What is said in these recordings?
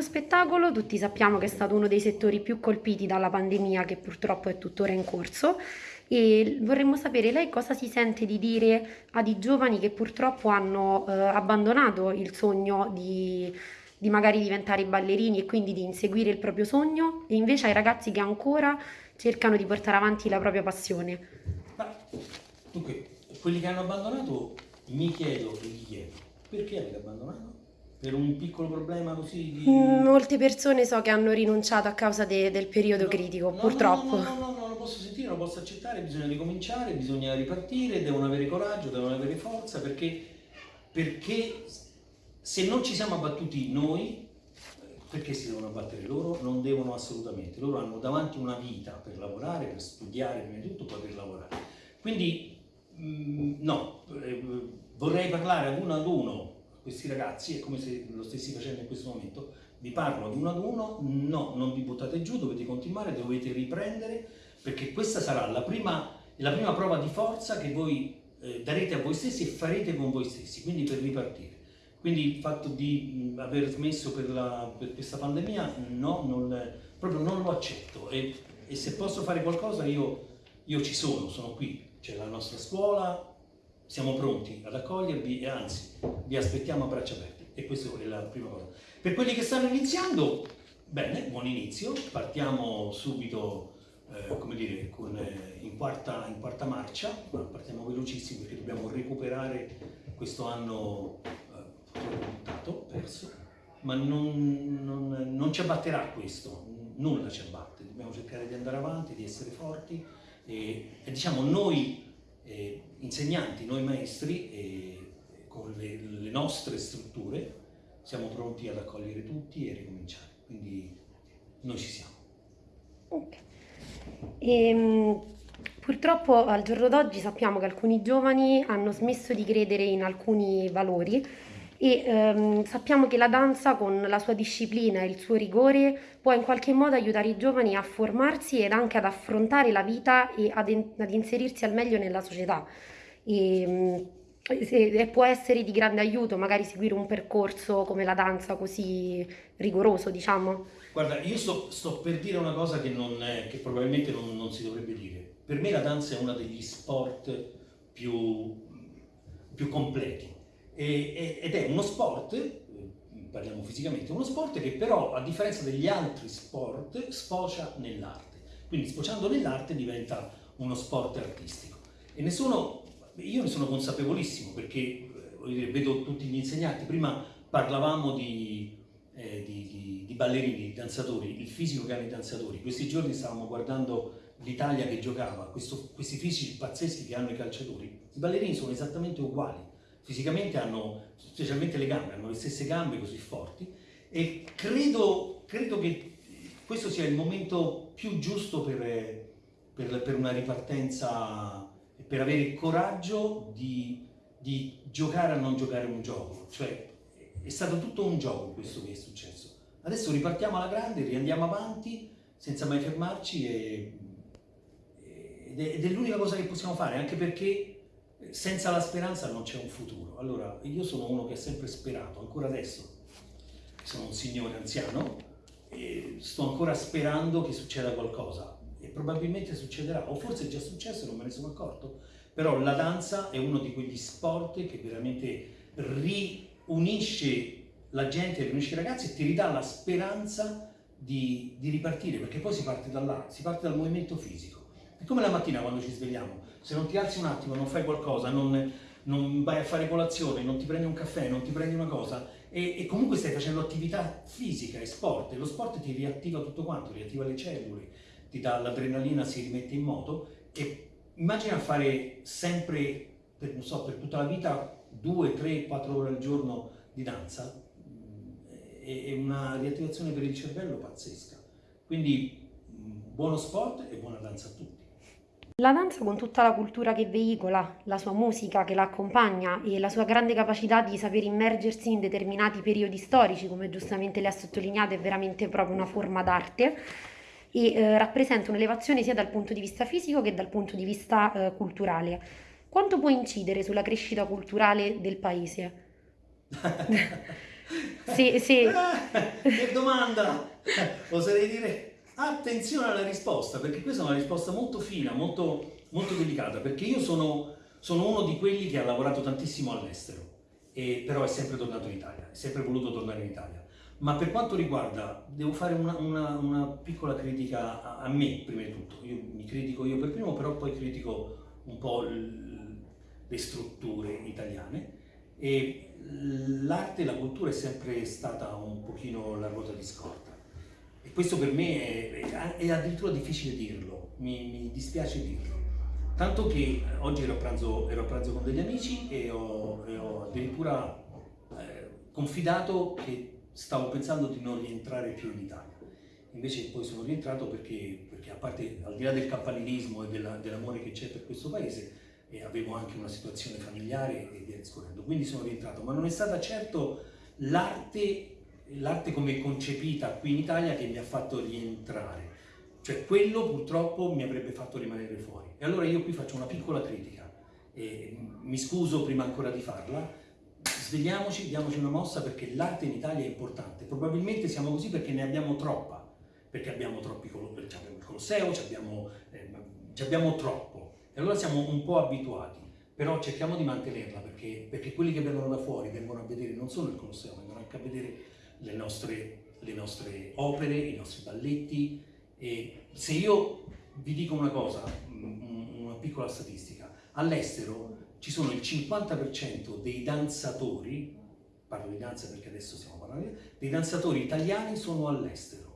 dello spettacolo, tutti sappiamo che è stato uno dei settori più colpiti dalla pandemia che purtroppo è tuttora in corso e vorremmo sapere lei cosa si sente di dire ad i giovani che purtroppo hanno eh, abbandonato il sogno di, di magari diventare ballerini e quindi di inseguire il proprio sogno e invece ai ragazzi che ancora cercano di portare avanti la propria passione. Ma, dunque, quelli che hanno abbandonato mi chiedo e gli chiedo, perché avete abbandonato? Per un piccolo problema così di... Mm, Molte persone so che hanno rinunciato a causa de- del periodo No, critico, no, purtroppo. No, no, no, no, non lo posso sentire, non lo posso accettare, bisogna ricominciare, bisogna ripartire, devono avere coraggio, devono avere forza, perché, perché se non ci siamo abbattuti noi, perché si devono abbattere loro? Non devono assolutamente, loro hanno davanti una vita per lavorare, per studiare prima di tutto, poi per lavorare. Quindi mm, no, eh, vorrei parlare ad uno ad uno questi ragazzi, è come se lo stessi facendo in questo momento, vi parlo ad uno ad uno, no, non vi buttate giù, dovete continuare, dovete riprendere, perché questa sarà la prima, la prima prova di forza che voi eh, darete a voi stessi e farete con voi stessi, quindi per ripartire. Quindi il fatto di aver smesso per, la- per questa pandemia, no, non- proprio non lo accetto e, e se posso fare qualcosa io, io ci sono, sono qui, c'è la nostra scuola, siamo pronti ad accogliervi e anzi vi aspettiamo a braccia aperte. E questa è la prima cosa. Per quelli che stanno iniziando, bene, buon inizio, partiamo subito, eh, come dire, con, eh, in, quarta, in quarta marcia, ma partiamo velocissimi perché dobbiamo recuperare questo anno eh, buttato, perso, ma non, non- non ci abbatterà questo, nulla ci abbatte, dobbiamo cercare di andare avanti, di essere forti e, e diciamo noi eh, insegnanti, noi maestri, eh, con le, le nostre strutture siamo pronti ad accogliere tutti e ricominciare, quindi noi ci siamo. Ok. Ehm, purtroppo al giorno d'oggi sappiamo che alcuni giovani hanno smesso di credere in alcuni valori e ehm, sappiamo che la danza con la sua disciplina e il suo rigore può in qualche modo aiutare i giovani a formarsi ed anche ad affrontare la vita e ad, in- ad inserirsi al meglio nella società. E, mm, e può essere di grande aiuto magari seguire un percorso come la danza così rigoroso, diciamo. Guarda, io sto, sto per dire una cosa che, non è- che probabilmente non, non si dovrebbe dire. Per me la danza è uno degli sport più, più completi ed è uno sport, parliamo fisicamente, uno sport che però a differenza degli altri sport sfocia nell'arte. Quindi sfociando nell'arte diventa uno sport artistico. E ne io ne sono consapevolissimo perché eh, dire, vedo tutti gli insegnanti, prima parlavamo di, eh, di- di- di ballerini, di danzatori, il fisico che hanno i danzatori. Questi giorni stavamo guardando l'Italia che giocava, questo- questi fisici pazzeschi che hanno i calciatori. I ballerini sono esattamente uguali, fisicamente hanno, specialmente le gambe, hanno le stesse gambe così forti e credo, credo che questo sia il momento più giusto per, per- per una ripartenza, per avere il coraggio di, di giocare a non giocare un gioco. Cioè, è stato tutto un gioco questo che è successo. Adesso ripartiamo alla grande, riandiamo avanti senza mai fermarci e- ed è, è l'unica cosa che possiamo fare, anche perché senza la speranza non c'è un futuro. Allora, io sono uno che ha sempre sperato, ancora adesso sono un signore anziano e sto ancora sperando che succeda qualcosa e probabilmente succederà, o forse è già successo non me ne sono accorto, però la danza è uno di quegli sport che veramente riunisce la gente, riunisce i ragazzi e ti ridà la speranza di, di ripartire, perché poi si parte da là, si parte dal movimento fisico. È come la mattina quando ci svegliamo, se non ti alzi un attimo, non fai qualcosa, non, non vai a fare colazione, non ti prendi un caffè, non ti prendi una cosa e, e comunque stai facendo attività fisica e sport e lo sport ti riattiva tutto quanto, riattiva le cellule, ti dà l'adrenalina, si rimette in moto e immagina fare sempre, per, non so, per tutta la vita, due, tre, quattro ore al giorno di danza, mm, è è una riattivazione per il cervello pazzesca. Quindi mm, buono sport e buona danza a tutti. La danza con tutta la cultura che veicola, la sua musica che la accompagna e la sua grande capacità di saper immergersi in determinati periodi storici, come giustamente lei ha sottolineato, è veramente proprio una forma d'arte e eh, rappresenta un'elevazione sia dal punto di vista fisico che dal punto di vista eh, culturale. Quanto può incidere sulla crescita culturale del paese? Sì, sì. Eh, che domanda! Oserei dire attenzione alla risposta, perché questa è una risposta molto fina, molto, molto delicata, perché io sono, sono uno di quelli che ha lavorato tantissimo all'estero, però è sempre tornato in Italia, è sempre voluto tornare in Italia. Ma per quanto riguarda, devo fare una, una, una piccola critica a, a, me, prima di tutto. Io mi critico io per primo, però poi critico un po' le strutture italiane l'arte e la cultura è sempre stata un pochino la ruota di scorta questo per me è, è addirittura difficile dirlo, mi, mi, dispiace dirlo. Tanto che oggi ero a pranzo, ero a pranzo con degli amici e ho, e ho addirittura eh, confidato che stavo pensando di non rientrare più in Italia. Invece poi sono rientrato perché, perché a parte, al di là del campanilismo e dell'amore che c'è per questo paese, e avevo anche una situazione familiare e via discorrendo. Quindi sono rientrato, ma non è stata certo l'arte, l'arte come concepita qui in Italia che mi ha fatto rientrare. Cioè quello purtroppo mi avrebbe fatto rimanere fuori. E allora io qui faccio una piccola critica. E mi scuso prima ancora di farla, svegliamoci, diamoci una mossa perché l'arte in Italia è importante. Probabilmente siamo così perché ne abbiamo troppa, perché abbiamo troppi abbiamo il Colosseo, abbiamo, eh, abbiamo troppo. E allora siamo un po' abituati, però cerchiamo di mantenerla perché, perché quelli che vengono da fuori vengono a vedere non solo il Colosseo, vengono anche a vedere le nostre, le nostre opere, i nostri balletti. E se io vi dico una cosa, una piccola statistica, all'estero ci sono il 50% dei danzatori, parlo di danza perché adesso stiamo parlando, dei danzatori italiani sono all'estero.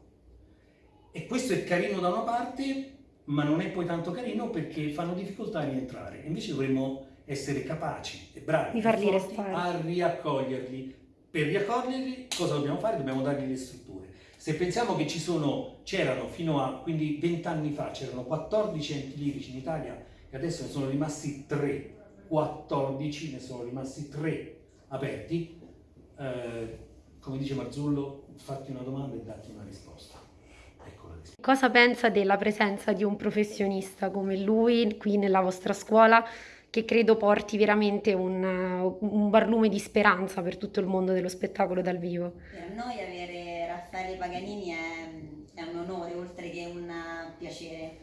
E questo è carino da una parte, ma non è poi tanto carino perché fanno difficoltà a rientrare. Invece dovremmo essere capaci e bravi e a riaccoglierli. Per riaccoglierli cosa dobbiamo fare? Dobbiamo dargli le strutture. Se pensiamo che ci sono, c'erano fino a, quindi 20 anni fa, c'erano 14 enti lirici in Italia e adesso ne sono rimasti 3, 14, ne sono rimasti 3 aperti, eh, come dice Marzullo, fatti una domanda e datti una risposta. Cosa pensa della presenza di un professionista come lui qui nella vostra scuola che credo porti veramente un, un barlume di speranza per tutto il mondo dello spettacolo dal vivo? Per noi avere Raffaele Paganini è, è un onore oltre che un piacere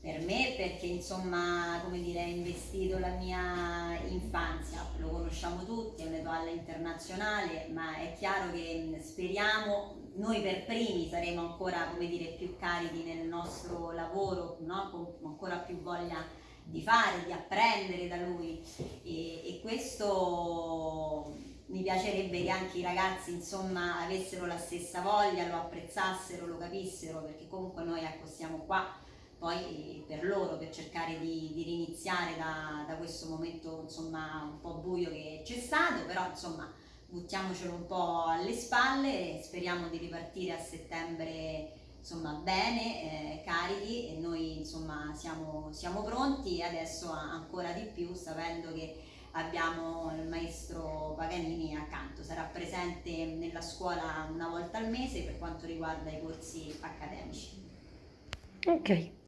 per me perché insomma come dire ha investito la mia infanzia lo conosciamo tutti è un'etoile internazionale ma è chiaro che speriamo noi per primi saremo ancora come dire più carichi nel nostro lavoro no? con ancora più voglia di fare di apprendere da lui. E, e questo mi piacerebbe che anche i ragazzi insomma avessero la stessa voglia lo apprezzassero lo capissero perché comunque noi ecco siamo qua poi per loro, per cercare di, di riniziare da, da, questo momento insomma un po' buio che c'è stato, però insomma buttiamocelo un po' alle spalle speriamo di ripartire a settembre insomma bene, eh, carichi e noi insomma siamo, siamo pronti. E adesso ancora di più sapendo che abbiamo il maestro Paganini accanto, sarà presente nella scuola una volta al mese per quanto riguarda i corsi accademici. Ok,